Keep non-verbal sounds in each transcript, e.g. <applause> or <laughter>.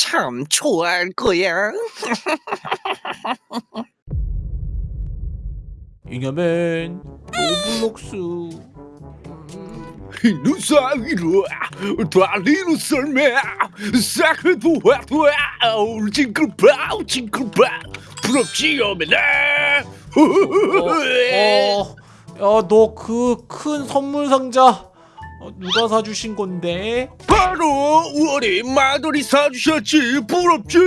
참 좋아할 거야. <laughs> 잉여맨 로블록스 누사위로 달리는 썰매. 싹을 도와도와 징글바우 징글바우 부럽지 어메나 어, 야너그 큰 선물 상자 어, 누가 사주신 건데? 바로 우리 마돌이 사주셨지. 부럽지?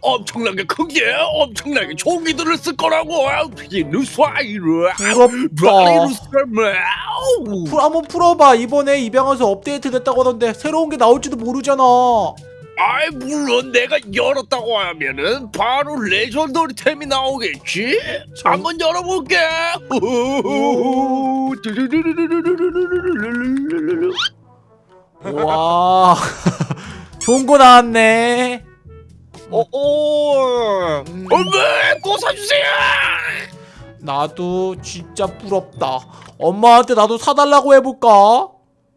엄청나게 큰게 엄청나게 종이들을 쓸 거라고. 이 부럽다. 풀, 한번 풀어봐. 이번에 입양하세요 업데이트 됐다고 하던데 새로운 게 나올지도 모르잖아 아이 물론 내가 열었다고 하면은 바로 legendary 템이 나오겠지? 정- 한번 열어볼게. 와. <laughs> 좋은 거 나왔네. 어, 어. 음, 엄마 꼭 사주세요! 나도 진짜 부럽다. 엄마한테 나도 사달라고 해볼까?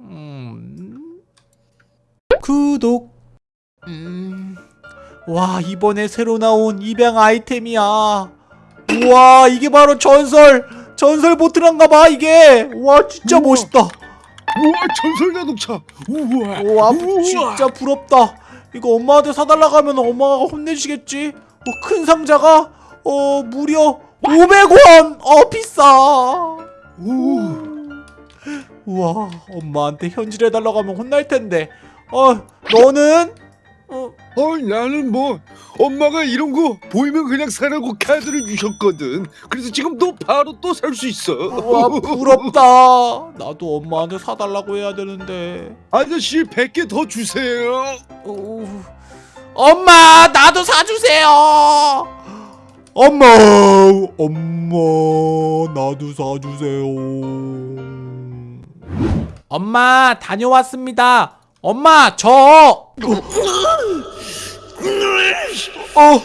음... 구독 음... 와 이번에 새로 나온 입양 아이템이야. 우와 이게 바로 전설. 전설 보트란가봐 이게. 와 진짜 우와. 멋있다. 우와 전설 자동차. 우와. 와 우와. 진짜 부럽다. 이거 엄마한테 사달라고 하면 엄마가 혼내시겠지? 어, 큰 상자가 어 무려 500원. 어 비싸. 우. 우와 엄마한테 현질 해달라고 하면 혼날 텐데. 어 너는 어, 어 나는 뭐 엄마가 이런 거 보이면 그냥 사라고 카드를 주셨거든. 그래서 지금 또 바로 또 살 수 있어. 와 부럽다. 나도 엄마한테 사달라고 해야 되는데. 아저씨 100개 더 주세요. 어, 엄마 나도 사주세요. 엄마 엄마 나도 사주세요. 엄마 다녀왔습니다 엄마 저! 어, 어,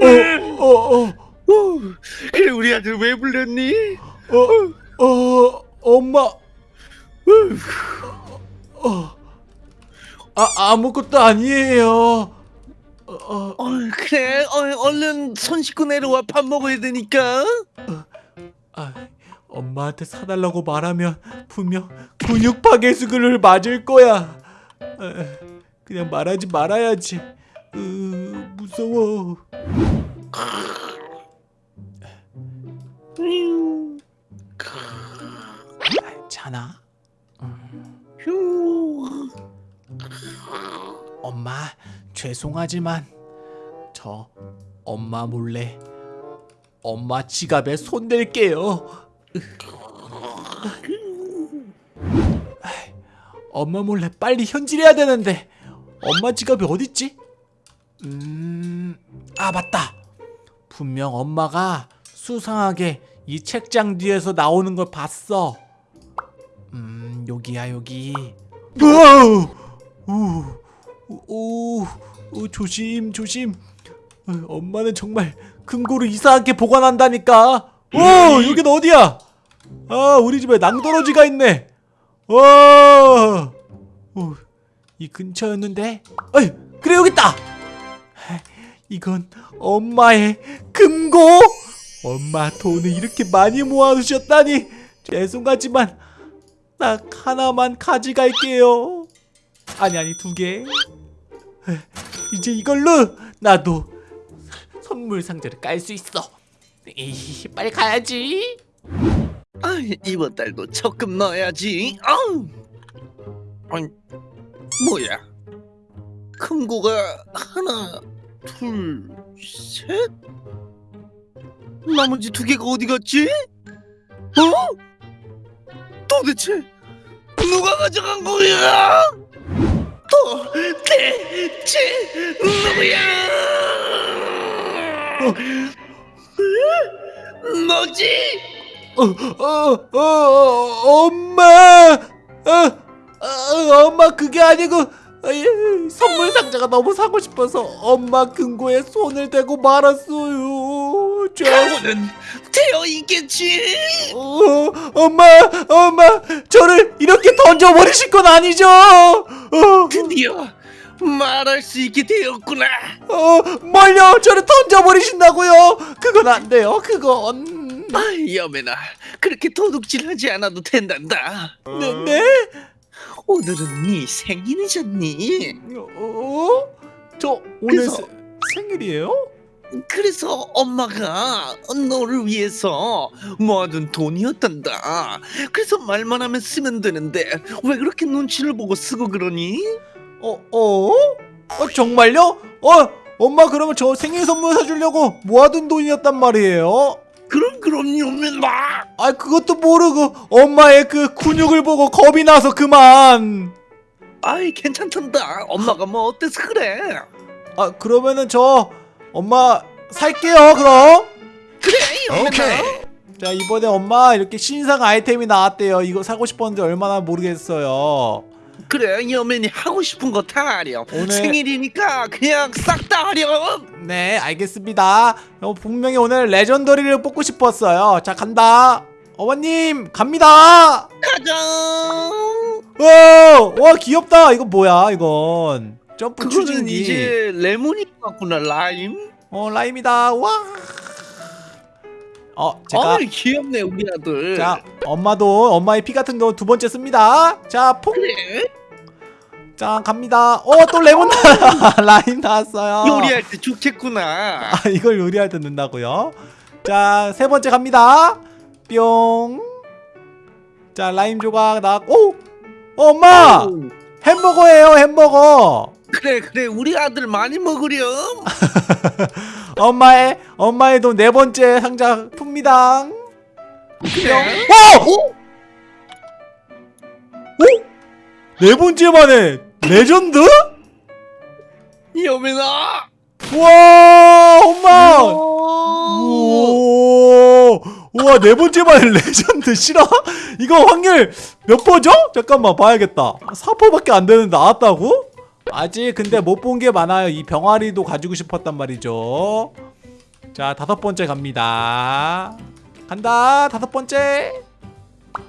어, 어, 어, 그래 우리 아들 왜 불렀니? 어, 어, 엄마. 어, 아, 아무것도 아니에요. 어, 어, 어, 그래, 어, 얼른 손 씻고 내려와. 밥 먹어야 되니까. 아, 엄마한테 사달라고 말하면 분명 근육 파괴수를 맞을 거야. 아, 그냥 말하지 말아야지. 으, 무서워. 자나? 휴. 엄마 죄송하지만 저 엄마 몰래 엄마 지갑에 손 댈게요. 엄마 몰래 빨리 현질해야 되는데 엄마 지갑이 어딨지? 음, 아 맞다. 분명 엄마가 수상하게 이 책장 뒤에서 나오는 걸 봤어. 음, 여기야 여기. 우와! 오, 오, 오, 조심, 조심. 어, 엄마는 정말 금고를 이상하게 보관한다니까. 오, 여긴 어디야? 아, 우리 집에 낭떠러지가 있네. 와, 오, 이 근처였는데. 어이, 그래 여기 있다. 이건 엄마의 금고. 엄마 돈을 이렇게 많이 모아두셨다니 죄송하지만 딱 하나만 가져갈게요. 아니 아니 두 개. 이제 이걸로 나도 선물 상자를 깔 수 있어. 이, 빨리 가야지. 아, 이번 달도 적금 넣어야지. 아우. 아니, 뭐야? 금고가 하나, 둘, 셋. 나머지 두 개가 어디 갔지? 어? 도대체 누가 가져간 거야? 도대체 누구야? 너지? 어, 어, 어, 어, 엄마. 어, 어, 엄마 그게 아니고 어, 선물 상자가 너무 사고 싶어서 엄마 금고에 손을 대고 말았어요. 저 각오는 되어 있겠지. 어, 엄마 엄마 저를 이렇게 던져버리실 건 아니죠? 어, 드디어 말할 수 있게 되었구나. 어, 뭘요? 저를 던져버리신다고요? 그건 안 돼요. 그건 아, 여매나 그렇게 도둑질하지 않아도 된단다. 네, 네? 오늘은 네 생일이잖니. 어? 저 오늘 그래서- 세- 생일이에요? 그래서 엄마가 너를 위해서 모아둔 돈이었단다. 그래서 말만 하면 쓰면 되는데 왜 그렇게 눈치를 보고 쓰고 그러니? 어, 어? 어 정말요? 어, 엄마 그러면 저 생일 선물 사주려고 모아둔 돈이었단 말이에요? 그럼 그럼 여매나. 아 그것도 모르고 엄마의 그 근육을 보고 겁이 나서 그만. 아이 괜찮단다. 엄마가 뭐 어때서 그래? 아 그러면은 저 엄마 살게요 그럼. 그래 여매나. 자 이번에 엄마 이렇게 신상 아이템이 나왔대요. 이거 사고 싶었는데 얼마나 모르겠어요. 그래 여맨이 하고 싶은 거 다 하렴. 오늘- 생일이니까 그냥 싹 다 하렴. 네 알겠습니다. 어, 분명히 오늘 레전더리를 뽑고 싶었어요. 자 간다. 어머님 갑니다. 가자. 와, 와 귀엽다. 이거 뭐야 이건 점프 추진기. 이제 레몬이 같구나 라임. 어 라임이다. 와. 어 제가 아이 귀엽네 우리 아들. 자 엄마도 엄마의 피 같은 거 두 번째 씁니다. 자 퐁. 그래. 자 갑니다. 어 또 레몬 <laughs> 나 라임 나왔어요. 요리할 때 좋겠구나. 아 이걸 요리할 때 넣는다고요? 자 세 번째 갑니다. 뿅. 자 라임 조각 나왔고. 오! 어, 엄마 햄버거예요 햄버거. 그래 그래 우리 아들 많이 먹으렴. <laughs> 엄마의 엄마의 돈 네 번째 상자 풉니다. 그래. 오! 오? 네 번째 만에 레전드? 여민아. 와 엄마. 오. 오, 우와 네 번째 만에 레전드 싫어? 이거 확률 몇 퍼죠? 잠깐만 봐야겠다 4%밖에 안 되는데 나왔다고? 아직 근데 못 본 게 많아요 이 병아리도 가지고 싶었단 말이죠 자 다섯 번째 갑니다 간다 다섯 번째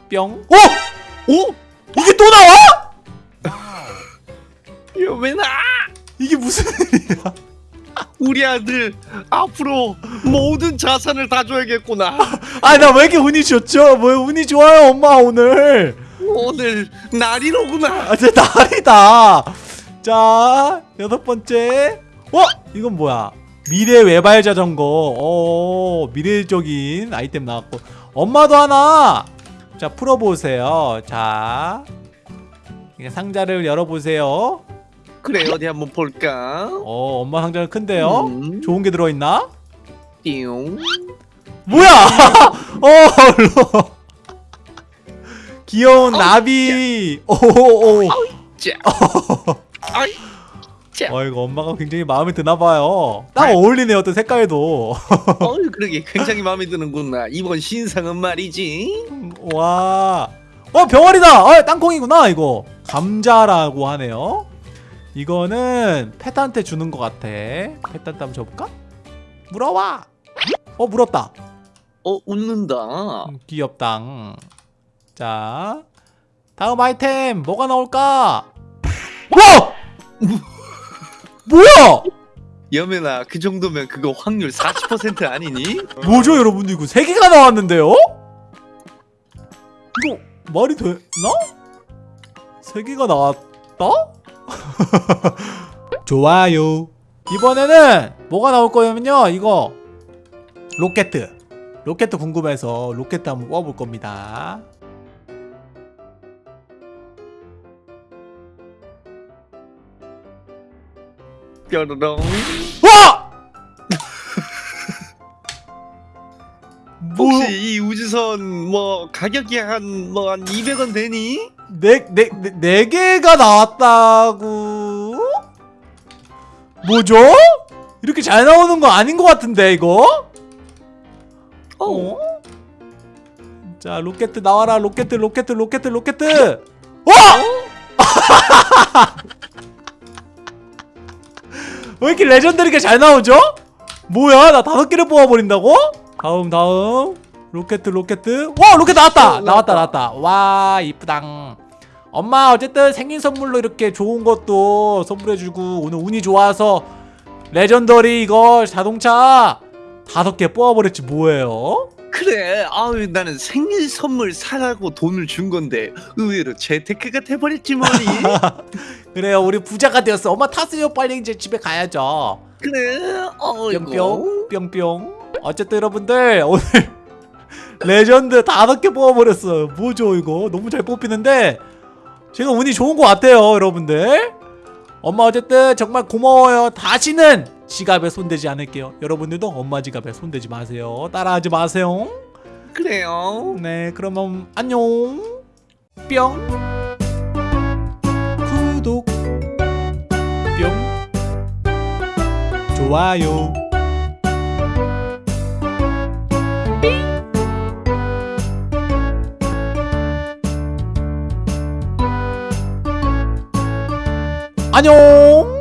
뿅 오! 오. 이게 또 나와? <laughs> 여민아. 이게 무슨 일이야 <laughs> 우리 아들 앞으로 모든 자산을 다 줘야겠구나. <laughs> 아 나 왜 이렇게 운이 좋죠? 왜 운이 좋아요 엄마 오늘 오늘 날이로구나. 아, 진짜 날이다. 자, 여섯 번째. 어? 이건 뭐야? 미래 외발 자전거. 어, 미래적인 아이템 나왔고. 엄마도 하나. 자, 풀어보세요. 자, 상자를 열어보세요. 그래 어디 한번 볼까? 어, 엄마 상자는 큰데요? 음. 좋은 게 들어있나? 띵. 뭐야? <laughs> 어, 얼로. 귀여운 나비. 오오오. <laughs> 자. 아이. 자. 어 이거 엄마가 굉장히 마음에 드나 봐요. 딱 어울리네요. 또 색깔도. 어 <laughs> 그러게 굉장히 마음에 드는구나. 이번 신상은 말이지. 와. 어 병아리다. 어 땅콩이구나 이거. 감자라고 하네요. 이거는 펫한테 주는 것 같아. 펫한테 한번 줘볼까? 물어와. 어 물었다. 어 웃는다. 음, 귀엽당. 자 다음 아이템 뭐가 나올까? 와! <laughs> 뭐야? 여매나 그 정도면 그거 확률 40% 아니니? 뭐죠 여러분 이거 세 개가 나왔는데요? 이거 말이 되나? 세 개가 나왔다? <laughs> 좋아요 이번에는 뭐가 나올 거냐면요 이거 로켓 로켓 궁금해서 로켓 한번 뽑아볼 겁니다 뾰로롱. 와! <laughs> 뭐, 혹시 이 우주선 뭐 가격이 한 뭐 한 200원 되니? 네, 네, 네, 네 개가 나왔다고? 뭐죠? 이렇게 잘 나오는 거 아닌 것 같은데 이거? 어? 자 로켓 나와라 로켓 로켓 로켓 로켓 와! <laughs> 왜 이렇게 legendary가 잘 나오죠? 뭐야 나 다섯 개를 뽑아버린다고? 다음 다음 로켓 로켓 와 로켓 나왔다 나왔다 나왔다 와 이쁘당 엄마 어쨌든 생일 선물로 이렇게 좋은 것도 선물해주고 오늘 운이 좋아서 레전더리 이거 자동차 다섯 개 뽑아버렸지 뭐예요? 그래. 아유 나는 생일 선물 사라고 돈을 준 건데 의외로 재테크가 돼버렸지 뭐니? <laughs> 그래요. 우리 부자가 되었어. 엄마 타세요. 빨리 이제 집에 가야죠. 그래. 어이구 뿅뿅 뿅뿅. 어쨌든 여러분들 오늘 <laughs> 레전드 다섯 개 뽑아버렸어요. 뭐죠 이거? 너무 잘 뽑히는데 제가 운이 좋은 것 같아요 여러분들. 엄마 어쨌든 정말 고마워요. 다시는 지갑에 손대지 않을게요. 여러분들도 엄마 지갑에 손대지 마세요. 따라하지 마세요. 그래요. 네 그러면 안녕. 뿅. 구독. 뿅. 좋아요. 안녕